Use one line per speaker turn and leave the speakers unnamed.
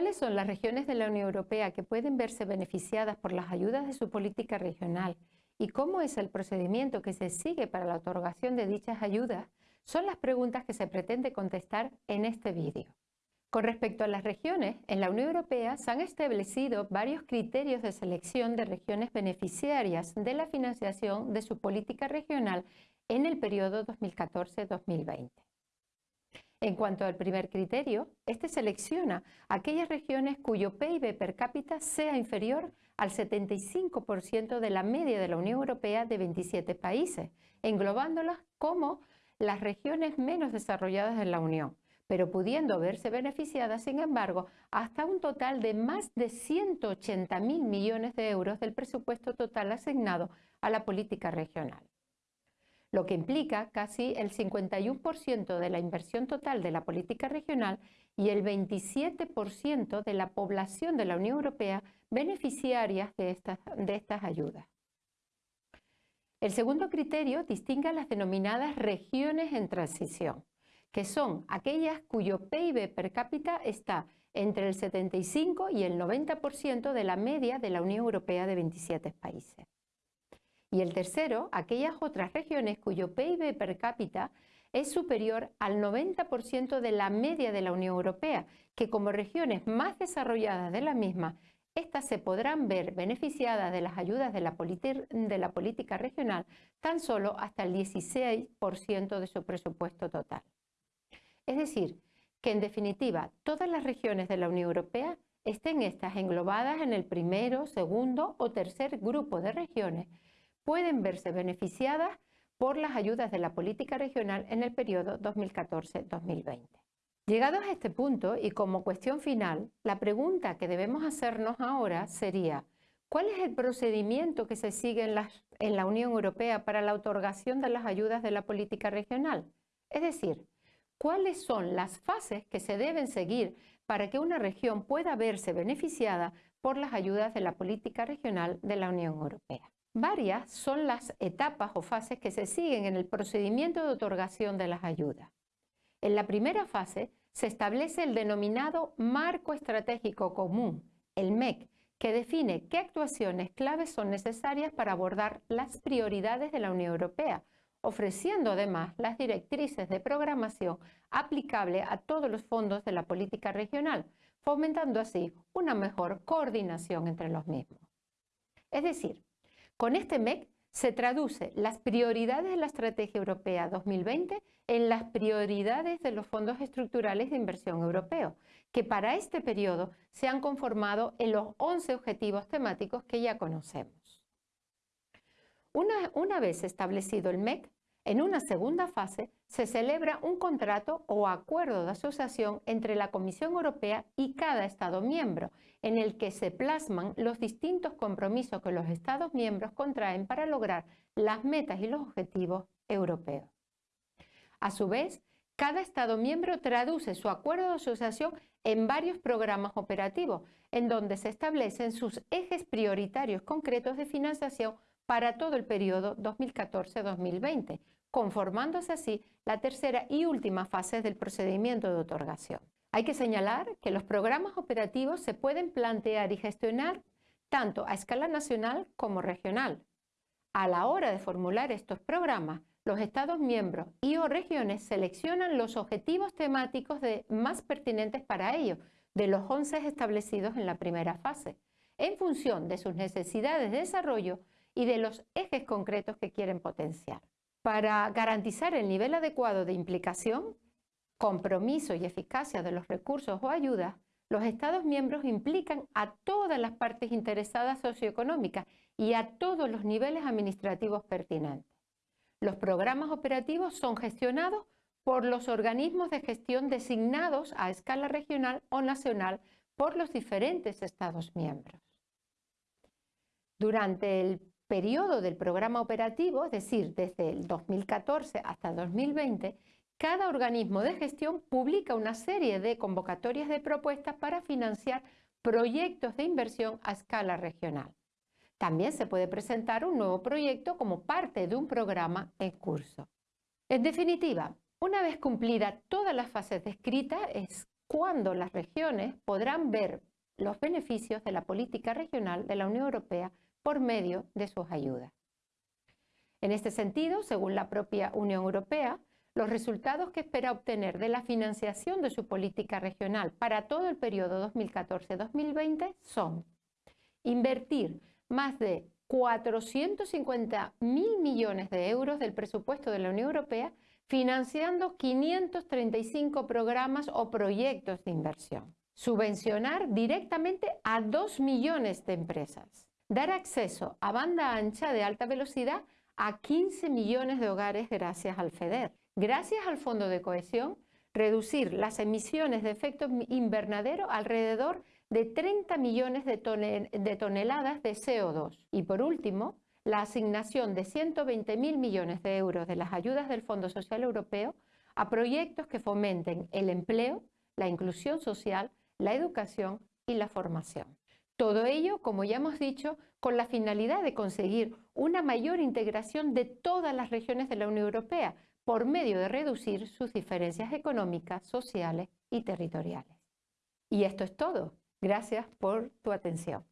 ¿Cuáles son las regiones de la Unión Europea que pueden verse beneficiadas por las ayudas de su política regional? ¿Y cómo es el procedimiento que se sigue para la otorgación de dichas ayudas? Son las preguntas que se pretende contestar en este vídeo. Con respecto a las regiones, en la Unión Europea se han establecido varios criterios de selección de regiones beneficiarias de la financiación de su política regional en el periodo 2014-2020. En cuanto al primer criterio, este selecciona aquellas regiones cuyo PIB per cápita sea inferior al 75% de la media de la Unión Europea de 27 países, englobándolas como las regiones menos desarrolladas de la Unión, pero pudiendo verse beneficiadas, sin embargo, hasta un total de más de 180.000 millones de euros del presupuesto total asignado a la política regional. Lo que implica casi el 51% de la inversión total de la política regional y el 27% de la población de la Unión Europea beneficiarias de estas, de estas ayudas. El segundo criterio distingue las denominadas regiones en transición que son aquellas cuyo PIB per cápita está entre el 75 y el 90% de la media de la Unión Europea de 27 países. Y el tercero, aquellas otras regiones cuyo PIB per cápita es superior al 90% de la media de la Unión Europea, que como regiones más desarrolladas de la misma, estas se podrán ver beneficiadas de las ayudas de la, de la política regional tan solo hasta el 16% de su presupuesto total. Es decir, que en definitiva todas las regiones de la Unión Europea estén estas englobadas en el primero, segundo o tercer grupo de regiones, pueden verse beneficiadas por las ayudas de la política regional en el periodo 2014-2020. Llegados a este punto y como cuestión final, la pregunta que debemos hacernos ahora sería ¿cuál es el procedimiento que se sigue en la, en la Unión Europea para la otorgación de las ayudas de la política regional? Es decir, cuáles son las fases que se deben seguir para que una región pueda verse beneficiada por las ayudas de la política regional de la Unión Europea. Varias son las etapas o fases que se siguen en el procedimiento de otorgación de las ayudas. En la primera fase se establece el denominado Marco Estratégico Común, el MEC, que define qué actuaciones claves son necesarias para abordar las prioridades de la Unión Europea, ofreciendo además las directrices de programación aplicable a todos los fondos de la política regional, fomentando así una mejor coordinación entre los mismos. Es decir, con este MEC se traduce las prioridades de la Estrategia Europea 2020 en las prioridades de los fondos estructurales de inversión europeos, que para este periodo se han conformado en los 11 objetivos temáticos que ya conocemos. Una, vez establecido el MEC, en una segunda fase se celebra un contrato o acuerdo de asociación entre la Comisión Europea y cada Estado miembro, en el que se plasman los distintos compromisos que los Estados miembros contraen para lograr las metas y los objetivos europeos. A su vez, cada Estado miembro traduce su acuerdo de asociación en varios programas operativos, en donde se establecen sus ejes prioritarios concretos de financiación para todo el periodo 2014-2020, conformándose así la tercera y última fase del procedimiento de otorgación. Hay que señalar que los programas operativos se pueden plantear y gestionar tanto a escala nacional como regional. A la hora de formular estos programas, los Estados miembros y o regiones seleccionan los objetivos temáticos más pertinentes para ellos, de los 11 establecidos en la primera fase, en función de sus necesidades de desarrollo y de los ejes concretos que quieren potenciar. Para garantizar el nivel adecuado de implicación, compromiso y eficacia de los recursos o ayudas, los Estados miembros implican a todas las partes interesadas socioeconómicas y a todos los niveles administrativos pertinentes. Los programas operativos son gestionados por los organismos de gestión designados a escala regional o nacional por los diferentes Estados miembros. Durante el periodo del programa operativo, es decir, desde el 2014 hasta 2020, cada organismo de gestión publica una serie de convocatorias de propuestas para financiar proyectos de inversión a escala regional. También se puede presentar un nuevo proyecto como parte de un programa en curso. En definitiva, una vez cumplida todas las fases descritas, es cuándo las regiones podrán ver los beneficios de la política regional de la Unión Europea por medio de sus ayudas. En este sentido, según la propia Unión Europea, los resultados que espera obtener de la financiación de su política regional para todo el periodo 2014-2020 son invertir más de 450 mil millones de euros del presupuesto de la Unión Europea financiando 535 programas o proyectos de inversión. Subvencionar directamente a 2 millones de empresas. Dar acceso a banda ancha de alta velocidad a 15 millones de hogares gracias al FEDER. Gracias al Fondo de Cohesión, reducir las emisiones de efecto invernadero alrededor de 30 millones de, toneladas de CO2. Y por último, la asignación de 120 mil millones de euros de las ayudas del Fondo Social Europeo a proyectos que fomenten el empleo, la inclusión social, la educación y la formación. Todo ello, como ya hemos dicho, con la finalidad de conseguir una mayor integración de todas las regiones de la Unión Europea, por medio de reducir sus diferencias económicas, sociales y territoriales. Y esto es todo. Gracias por tu atención.